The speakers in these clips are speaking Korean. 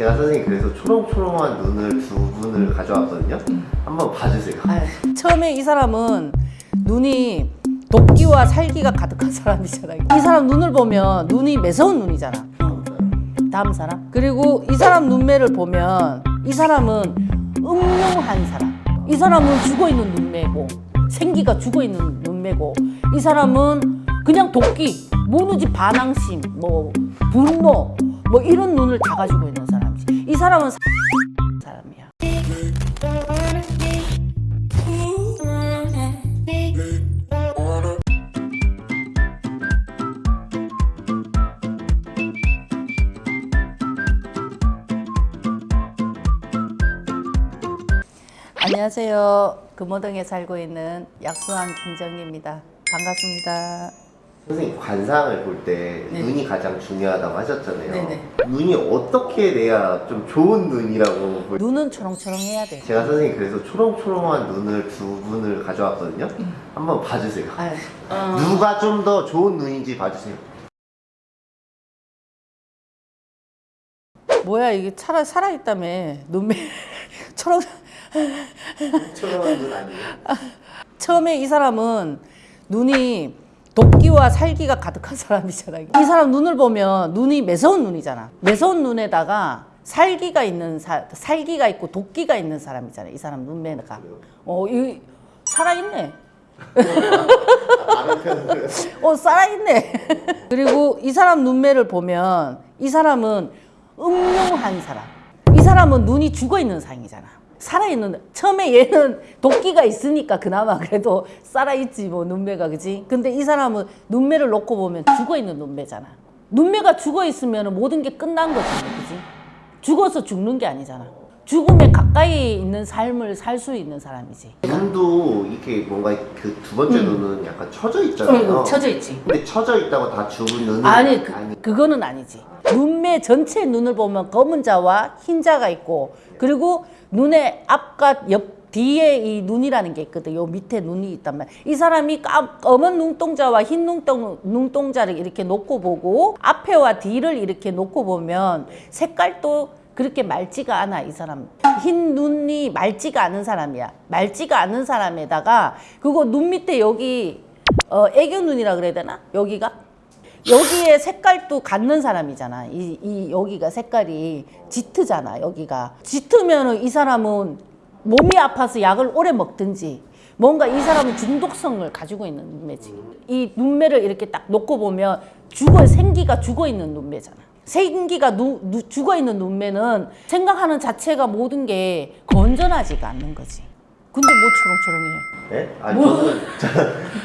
제가 선생님 그래서 초롱초롱한 눈을 두 분을 가져왔거든요. 한번 봐주세요. 아유, 처음에 이 사람은 눈이 도끼와 살기가 가득한 사람이잖아요. 이 사람 눈을 보면 눈이 매서운 눈이잖아. 다음 사람. 그리고 이 사람 눈매를 보면 이 사람은 음흉한 사람. 이 사람은 죽어 있는 눈매고 생기가 죽어 있는 눈매고 이 사람은 그냥 도끼, 모누지 반항심, 뭐 분노, 뭐 이런 눈을 다 가지고 있는. 이 사람은 사람이야. 안녕하세요. 금호동에 살고 있는 약수왕 김정희입니다. 반갑습니다. 선생님 관상을 볼 때 네. 눈이 가장 중요하다고 하셨잖아요. 네네. 눈이 어떻게 돼야 좀 좋은 눈이라고 볼... 눈은 초롱초롱해야 돼. 제가 선생님 그래서 초롱초롱한 눈을 두 분을 가져왔거든요. 한번 봐주세요. 아유, 어, 누가 좀 더 좋은 눈인지 봐주세요. 뭐야 이게 살아 살아있다며 눈매 초롱. 초롱한 눈 아니에요? 처음에 이 사람은 눈이 도끼와 살기가 가득한 사람이잖아요. 이 사람 눈을 보면 눈이 매서운 눈이잖아. 매서운 눈에다가 살기가 있는 사, 살기가 있고 도끼가 있는 사람이잖아요. 이 사람 눈매가. 어, 이 살아있네. 어, 살아있네. 그리고 이 사람 눈매를 보면 이 사람은 음흉한 사람. 이 사람은 눈이 죽어 있는 상이잖아. 살아있는, 처음에 얘는 도끼가 있으니까 그나마 그래도 살아있지, 뭐, 눈매가, 그지? 근데 이 사람은 눈매를 놓고 보면 죽어 있는 눈매잖아. 눈매가 죽어 있으면 모든 게 끝난 거잖아, 그지? 죽어서 죽는 게 아니잖아. 죽음에 가까이 있는 삶을 살 수 있는 사람이지. 눈도 이렇게 뭔가 그 두 번째 눈은 약간 처져 있잖아요. 응, 쳐져 있지. 근데 처져 있다고 다 죽은 눈은 아니, 그, 그거는 아니지. 눈 매 전체 눈을 보면 검은 자와 흰 자가 있고, 그리고 눈의 앞과 옆 뒤에 이 눈이라는 게 있거든. 요 밑에 눈이 있단 말이야. 이 사람이 까, 검은 눈동자와 흰 눈동, 눈동자를 이렇게 놓고 보고, 앞에와 뒤를 이렇게 놓고 보면 색깔도 그렇게 맑지가 않아, 이 사람. 흰 눈이 맑지가 않은 사람이야. 맑지가 않은 사람에다가, 그거 눈 밑에 여기, 어, 애교 눈이라 그래야 되나? 여기가? 여기에 색깔도 갖는 사람이잖아. 이, 이 여기가 색깔이 짙으잖아. 여기가 짙으면은 이 사람은 몸이 아파서 약을 오래 먹든지 뭔가 이 사람은 중독성을 가지고 있는 눈매지. 이 눈매를 이렇게 딱 놓고 보면 죽어 생기가 죽어 있는 눈매잖아. 생기가 누, 누- 죽어 있는 눈매는 생각하는 자체가 모든 게 건전하지가 않는 거지. 근데 뭐 초롱초롱해. 네? 아니 저는 저,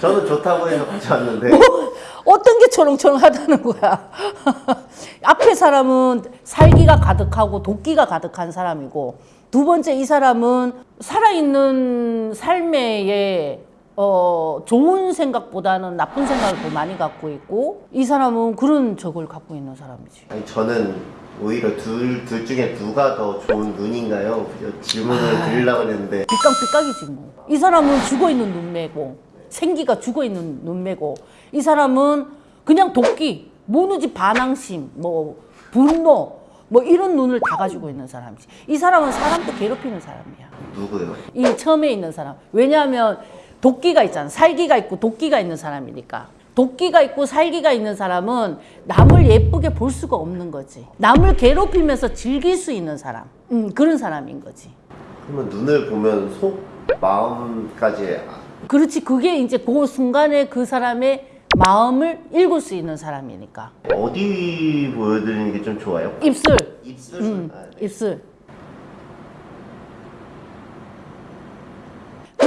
저는 좋다고 해서 가져왔는데 어떤 게 초롱초롱하다는 거야. 앞에 사람은 살기가 가득하고 도끼가 가득한 사람이고 두 번째 이 사람은 살아있는 삶에 어, 좋은 생각보다는 나쁜 생각을 더 많이 갖고 있고 이 사람은 그런 적을 갖고 있는 사람이지. 아니 저는 오히려 둘, 둘 중에 누가 더 좋은 눈인가요? 질문을 드리려고 했는데 삐깍삐깍이지 뭐. 이 사람은 죽어 있는 눈매고 생기가 죽어 있는 눈매고 이 사람은 그냥 도끼, 모누지 반항심, 뭐 분노, 뭐 이런 눈을 다 가지고 있는 사람이지. 이 사람은 사람도 괴롭히는 사람이야. 누구요? 이 처음에 있는 사람. 왜냐하면 도끼가 있잖아. 살기가 있고 도끼가 있는 사람이니까. 도끼가 있고 살기가 있는 사람은 남을 예쁘게 볼 수가 없는 거지. 남을 괴롭히면서 즐길 수 있는 사람. 음, 그런 사람인 거지. 그러면 눈을 보면 속 마음까지 아- 그렇지. 그게 이제 그 순간에 그 사람의 마음을 읽을 수 있는 사람이니까. 어디 보여드리는 게 좀 좋아요? 입술. 입술. 음, 아, 네. 입술.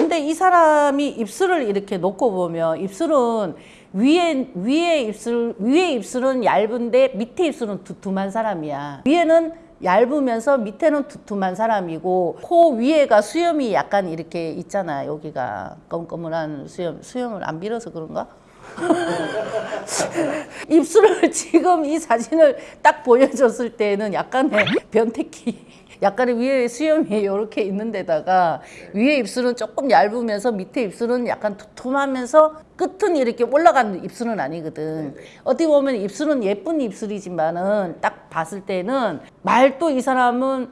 근데 이 사람이 입술을 이렇게 놓고 보면 입술은 위에 위에 입술 위에 입술은 얇은데 밑에 입술은 두툼한 사람이야. 위에는 얇으면서 밑에는 두툼한 사람이고 코 위에가 수염이 약간 이렇게 있잖아. 여기가 검검한 수염 수염을 안 빌어서 그런가? 입술을 지금 이 사진을 딱 보여줬을 때는 약간의 변태기, 약간의 위에 수염이 이렇게 있는 데다가 위에 입술은 조금 얇으면서 밑에 입술은 약간 두툼하면서 끝은 이렇게 올라가는 입술은 아니거든. 어떻게 보면 입술은 예쁜 입술이지만은 딱 봤을 때는 말도 이 사람은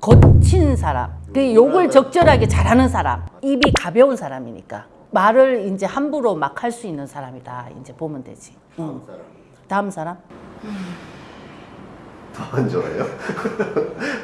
거친 사람, 그 욕을 적절하게 잘하는 사람, 입이 가벼운 사람이니까 말을 이제 함부로 막 할 수 있는 사람이다. 이제 보면 되지. 응. 다음 사람. 더 안 좋아요?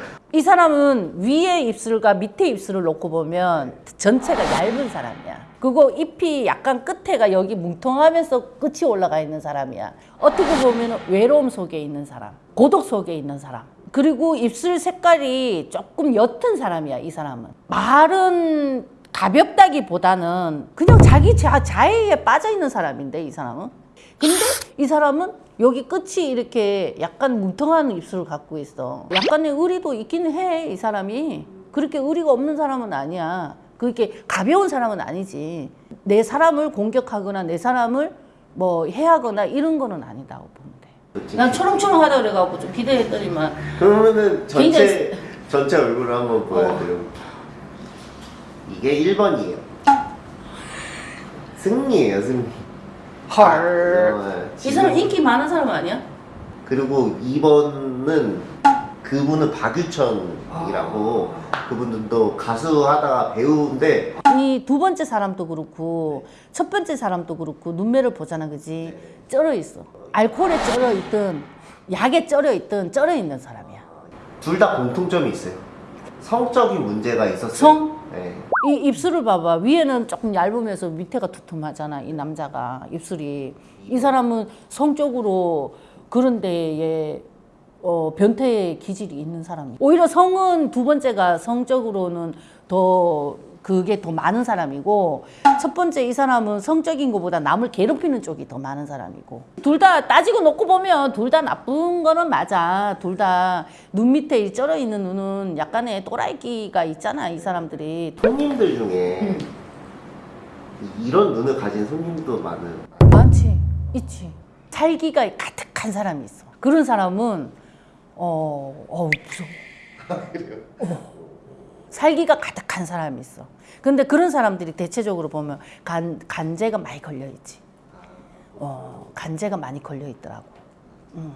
이 사람은 위에 입술과 밑에 입술을 놓고 보면 전체가 얇은 사람이야. 그거 잎이 약간 끝에가 여기 뭉텅하면서 끝이 올라가 있는 사람이야. 어떻게 보면 외로움 속에 있는 사람, 고독 속에 있는 사람. 그리고 입술 색깔이 조금 옅은 사람이야, 이 사람은. 말은 가볍다기보다는 그냥 자기 자, 자해에 빠져 있는 사람인데, 이 사람은. 근데 이 사람은 여기 끝이 이렇게 약간 뭉텅한 입술을 갖고 있어. 약간의 의리도 있기는 해, 이 사람이. 그렇게 의리가 없는 사람은 아니야. 그렇게 가벼운 사람은 아니지. 내 사람을 공격하거나 내 사람을 뭐 해하거나 이런 거는 아니다고 보면 돼. 난 초롱초롱하다 그래갖고 좀 기대했더니만 그러면은 전체 굉장히- 전체 얼굴을 한번 보여드려. 이게 1번이에요. 승리예요, 승리. 헐. 어, 이 사람 인기 많은 사람 아니야? 그리고 2번은 그분은 박유천이라고 그분도 가수 하다가 배우인데 이 두 번째 사람도 그렇고 첫 번째 사람도 그렇고 눈매를 보잖아 그지 쩔어 있어 알코올에 쩔어 있든 약에 쩔어 있든 쩔어 있는 사람이야 둘 다 공통점이 있어요. 성적인 문제가 있었어요. 성? 네. 이 입술을 봐봐. 위에는 조금 얇으면서 밑에가 두툼하잖아 이 남자가. 입술이. 이 사람은 성적으로 그런 데에 어, 변태의 기질이 있는 사람이 오히려 성은 두 번째가 성적으로는 더 그게 더 많은 사람이고 첫 번째 이 사람은 성적인 것보다 남을 괴롭히는 쪽이 더 많은 사람이고 둘 다 따지고 놓고 보면 둘 다 나쁜 거는 맞아. 둘 다 눈 밑에 이 쩔어 있는 눈은 약간의 또라이기가 있잖아 이 사람들이. 손님들 중에 이런 눈을 가진 손님도 많은. 많지. 있지. 살기가 가득한 사람이 있어. 그런 사람은 어, 어 무서워. 어. 살기가 가득한 사람이 있어. 근데 그런 사람들이 대체적으로 보면 간, 간제가 많이 걸려 있지. 어, 간제가 많이 걸려 있더라고. 음.